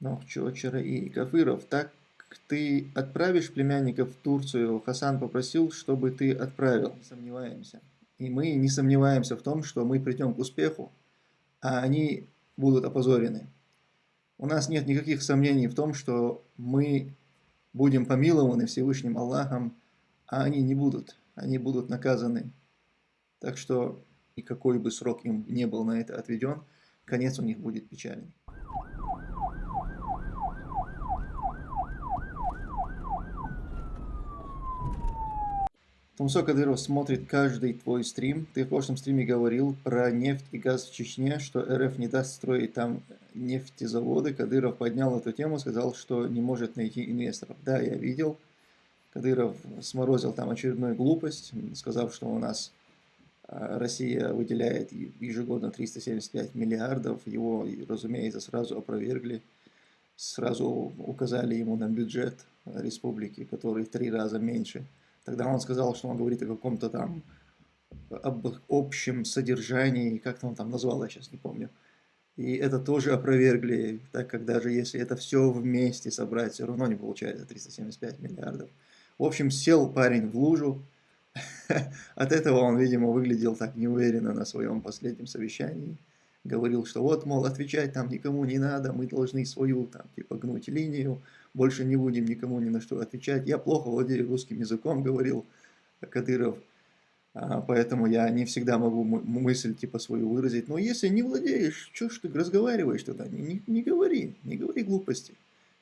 Но Чочера и Кафыров, так ты отправишь племянников в Турцию? Хасан попросил, чтобы ты отправил. Не сомневаемся. И мы не сомневаемся в том, что мы придем к успеху, а они будут опозорены. У нас нет никаких сомнений в том, что мы будем помилованы Всевышним Аллахом, а они не будут. Они будут наказаны. Так что, и какой бы срок им не был на это отведен, конец у них будет печальный. Тумсо Кадыров смотрит каждый твой стрим. Ты в прошлом стриме говорил про нефть и газ в Чечне, что РФ не даст строить там нефтезаводы. Кадыров поднял эту тему, сказал, что не может найти инвесторов. Да, я видел. Кадыров сморозил там очередную глупость, сказав, что у нас а, Россия выделяет ежегодно 375 миллиардов. Его, разумеется, сразу опровергли. Сразу указали ему на бюджет республики, который в три раза меньше – Тогда он сказал, что он говорит о каком-то там об общем содержании, как-то он там назвал, я сейчас не помню. И это тоже опровергли, так как даже если это все вместе собрать, все равно не получается 375 миллиардов. В общем, сел парень в лужу. От этого он, видимо, выглядел так неуверенно на своем последнем совещании. Говорил, что вот, мол, отвечать там никому не надо, мы должны свою там типа гнуть линию, больше не будем никому ни на что отвечать. Я плохо владею русским языком, говорил Кадыров, а, поэтому я не всегда могу мысль типа свою выразить. Но если не владеешь, что ж ты разговариваешь тогда? Не, не, не говори, не говори глупости.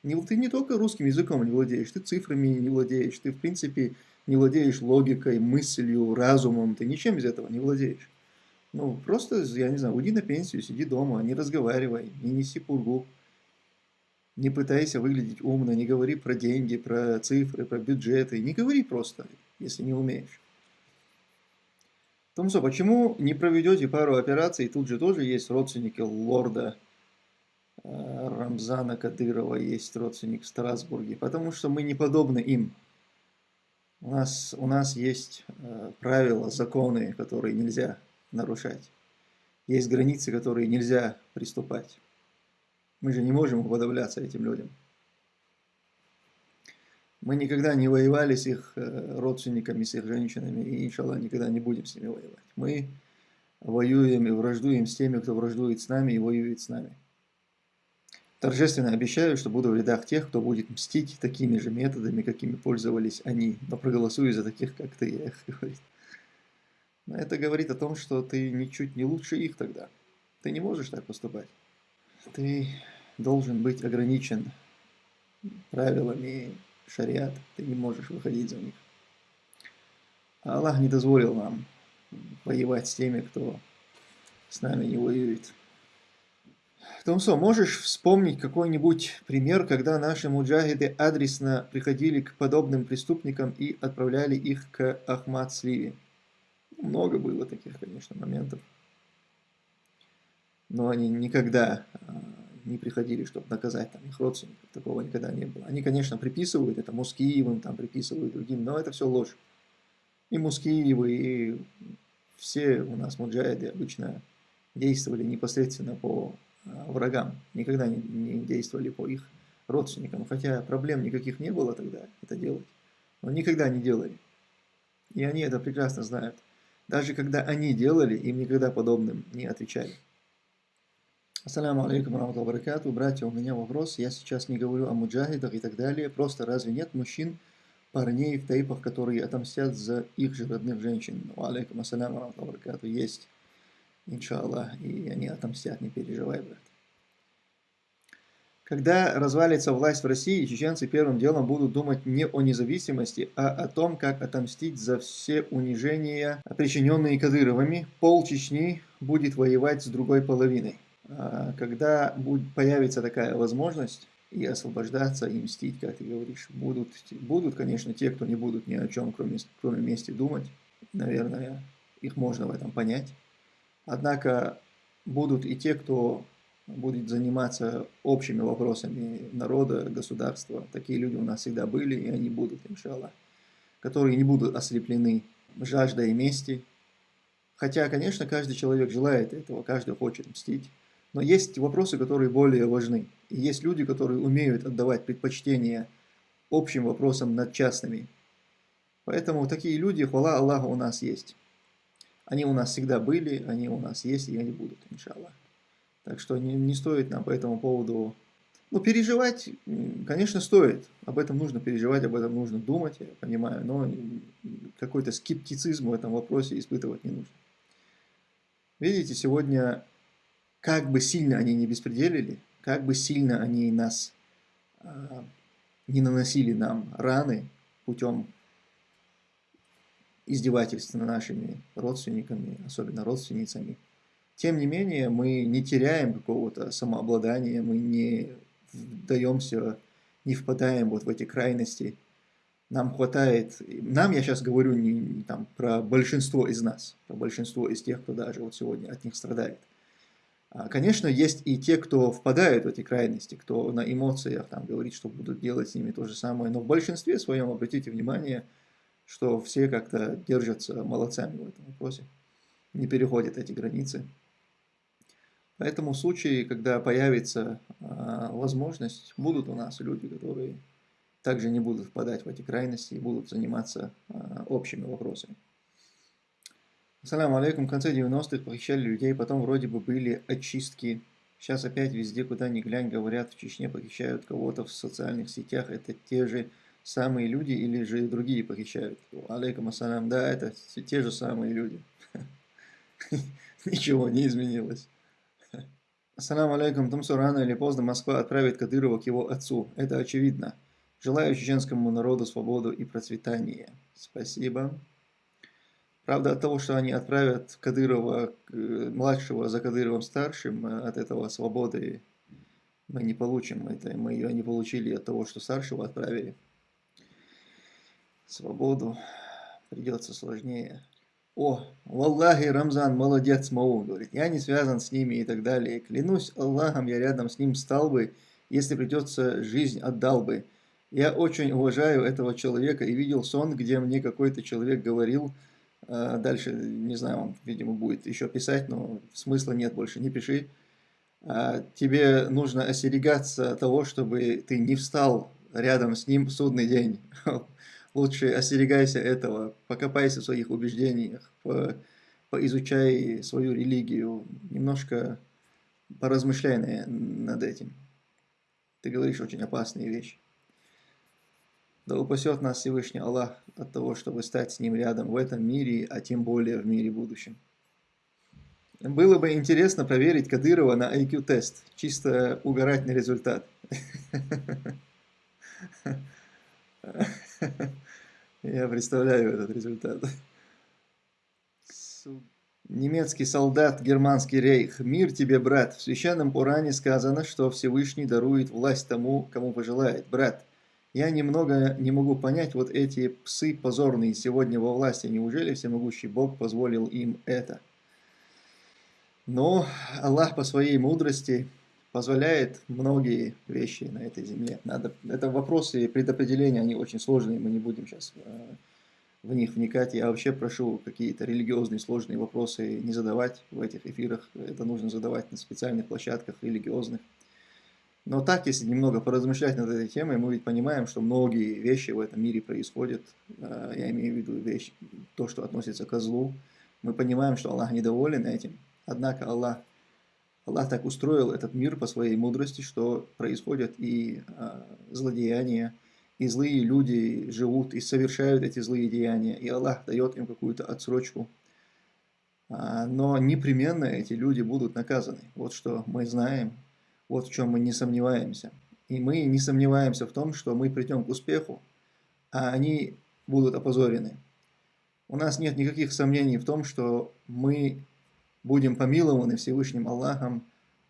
Не, ты не только русским языком не владеешь, ты цифрами не владеешь, ты в принципе не владеешь логикой, мыслью, разумом, ты ничем из этого не владеешь. Ну, просто, я не знаю, уйди на пенсию, сиди дома, не разговаривай, не неси пургу. Не пытайся выглядеть умно, не говори про деньги, про цифры, про бюджеты. Не говори просто, если не умеешь. Томсо, почему не проведете пару операций? Тут же тоже есть родственники лорда э, Рамзана Кадырова, есть родственник в Страсбурге. Потому что мы не подобны им. У нас, у нас есть э, правила, законы, которые нельзя нарушать. Есть границы, которые нельзя приступать. Мы же не можем уподобляться этим людям. Мы никогда не воевали с их э, родственниками, с их женщинами, и, иншаллах, никогда не будем с ними воевать. Мы воюем и враждуем с теми, кто враждует с нами и воюет с нами. Торжественно обещаю, что буду в рядах тех, кто будет мстить такими же методами, какими пользовались они, но проголосую за таких, как ты, их говорит. Это говорит о том, что ты ничуть не лучше их тогда. Ты не можешь так поступать ты должен быть ограничен правилами шариат, ты не можешь выходить за них. А Аллах не дозволил нам воевать с теми, кто с нами не воюет. Томсо, можешь вспомнить какой-нибудь пример, когда наши муджахиды адресно приходили к подобным преступникам и отправляли их к Ахмад Сливи? Много было таких, конечно, моментов но они никогда а, не приходили, чтобы наказать там, их родственников, такого никогда не было. Они, конечно, приписывают это Мускиевым, там приписывают другим, но это все ложь. И Мускиевы, и все у нас муджаиды обычно действовали непосредственно по а, врагам, никогда не, не действовали по их родственникам, хотя проблем никаких не было тогда это делать, но никогда не делали. И они это прекрасно знают. Даже когда они делали, им никогда подобным не отвечали. Ассаламу алейкум рамату баракату. Братья, у меня вопрос. Я сейчас не говорю о муджахидах и так далее. Просто разве нет мужчин, парней в тайпах, которые отомстят за их же родных женщин? Алейкум ассаляму рамату баракату. Есть, иншаллах, и они отомстят, не переживай, брат. Когда развалится власть в России, чеченцы первым делом будут думать не о независимости, а о том, как отомстить за все унижения, причиненные Кадыровыми. Пол Чечни будет воевать с другой половиной. А, когда появится такая возможность и освобождаться, и мстить, как ты говоришь, будут, будут, конечно, те, кто не будут ни о чем, кроме, кроме мести думать. Наверное, их можно в этом понять. Однако будут и те, кто будет заниматься общими вопросами народа, государства. Такие люди у нас всегда были, и они будут, иншаллах. Которые не будут ослеплены жаждой мести. Хотя, конечно, каждый человек желает этого, каждый хочет мстить. Но есть вопросы, которые более важны. И есть люди, которые умеют отдавать предпочтение общим вопросам над частными. Поэтому такие люди, хвала Аллаху, у нас есть. Они у нас всегда были, они у нас есть и они будут, иншаллах. Так что не, не стоит нам по этому поводу... Ну, переживать, конечно, стоит. Об этом нужно переживать, об этом нужно думать, я понимаю. Но какой-то скептицизм в этом вопросе испытывать не нужно. Видите, сегодня, как бы сильно они не беспределили, как бы сильно они нас а, не наносили нам раны путем издевательств над нашими родственниками, особенно родственницами, тем не менее, мы не теряем какого-то самообладания, мы не вдаемся, не впадаем вот в эти крайности. Нам хватает, нам я сейчас говорю не, не там, про большинство из нас, про большинство из тех, кто даже вот сегодня от них страдает. А, конечно, есть и те, кто впадают в эти крайности, кто на эмоциях там говорит, что будут делать с ними то же самое, но в большинстве своем, обратите внимание, что все как-то держатся молодцами в этом вопросе, не переходят эти границы. Поэтому в случае, когда появится э, возможность, будут у нас люди, которые также не будут впадать в эти крайности и будут заниматься э, общими вопросами. Ассаламу алейкум. В конце 90-х похищали людей, потом вроде бы были очистки. Сейчас опять везде, куда ни глянь, говорят, в Чечне похищают кого-то в социальных сетях. Это те же самые люди или же другие похищают? Алейкум ассалам. Да, это те же самые люди. Ничего не изменилось. Ассаламу алейкум, Тумсу рано или поздно Москва отправит Кадырова к его отцу. Это очевидно. Желаю чеченскому народу свободу и процветания. Спасибо. Правда, от того, что они отправят Кадырова, э, младшего за Кадыровым старшим, э, от этого свободы мы не получим. Это мы ее не получили от того, что старшего отправили. Свободу придется сложнее. О, Валлахи, Рамзан, молодец, Мау, говорит, я не связан с ними и так далее. Клянусь Аллахом, я рядом с ним стал бы, если придется, жизнь отдал бы. Я очень уважаю этого человека и видел сон, где мне какой-то человек говорил, э, дальше, не знаю, он, видимо, будет еще писать, но смысла нет больше, не пиши. А, тебе нужно остерегаться того, чтобы ты не встал рядом с ним в судный день. Лучше остерегайся этого, покопайся в своих убеждениях, по, поизучай свою религию, немножко поразмышляй над этим. Ты говоришь очень опасные вещи. Да упасет нас Всевышний Аллах от того, чтобы стать с Ним рядом в этом мире, а тем более в мире будущем. Было бы интересно проверить Кадырова на IQ-тест, чисто угорать на результат. Я представляю этот результат. Немецкий солдат, германский рейх. Мир тебе, брат. В священном Уране сказано, что Всевышний дарует власть тому, кому пожелает. Брат, я немного не могу понять вот эти псы позорные сегодня во власти. Неужели всемогущий Бог позволил им это? Но Аллах по своей мудрости позволяет многие вещи на этой земле. Надо, это вопросы предопределения, они очень сложные, мы не будем сейчас э, в них вникать. Я вообще прошу какие-то религиозные сложные вопросы не задавать в этих эфирах. Это нужно задавать на специальных площадках религиозных. Но так, если немного поразмышлять над этой темой, мы ведь понимаем, что многие вещи в этом мире происходят. Э, я имею в виду вещь, то, что относится к злу. Мы понимаем, что Аллах недоволен этим. Однако Аллах Аллах так устроил этот мир по своей мудрости, что происходят и э, злодеяния, и злые люди живут и совершают эти злые деяния, и Аллах дает им какую-то отсрочку. А, но непременно эти люди будут наказаны. Вот что мы знаем, вот в чем мы не сомневаемся. И мы не сомневаемся в том, что мы придем к успеху, а они будут опозорены. У нас нет никаких сомнений в том, что мы будем помилованы Всевышним Аллахом,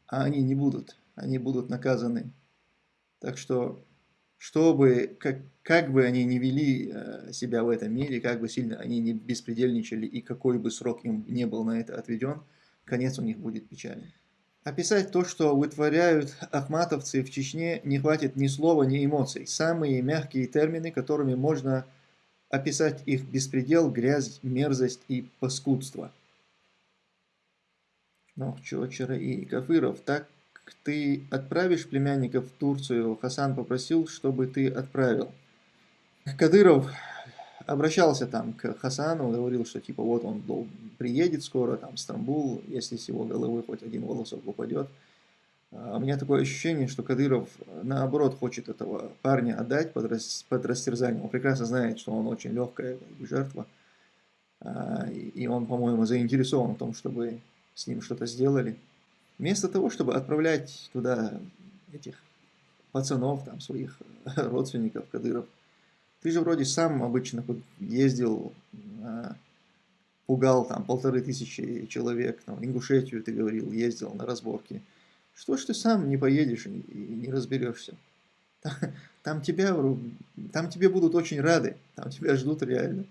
а они не будут, они будут наказаны. Так что, чтобы, как, как бы они ни вели э, себя в этом мире, как бы сильно они не беспредельничали и какой бы срок им не был на это отведен, конец у них будет печальный. Описать то, что вытворяют ахматовцы в Чечне, не хватит ни слова, ни эмоций. Самые мягкие термины, которыми можно описать их беспредел, грязь, мерзость и паскудство – Но Чочера и Кафыров, так ты отправишь племянников в Турцию? Хасан попросил, чтобы ты отправил. Кадыров обращался там к Хасану, говорил, что типа вот он приедет скоро, там, в Стамбул, если с его головы хоть один волосок упадет. А у меня такое ощущение, что Кадыров, наоборот, хочет этого парня отдать под, рас, под растерзание. Он прекрасно знает, что он очень легкая жертва. А, и он, по-моему, заинтересован в том, чтобы с ним что-то сделали. Вместо того, чтобы отправлять туда этих пацанов, там, своих родственников, Кадыров, ты же вроде сам обычно ездил, а, пугал там полторы тысячи человек, там, Ингушетию ты говорил, ездил на разборки. Что ж ты сам не поедешь и не разберешься? Там, тебя, там тебе будут очень рады, там тебя ждут реально.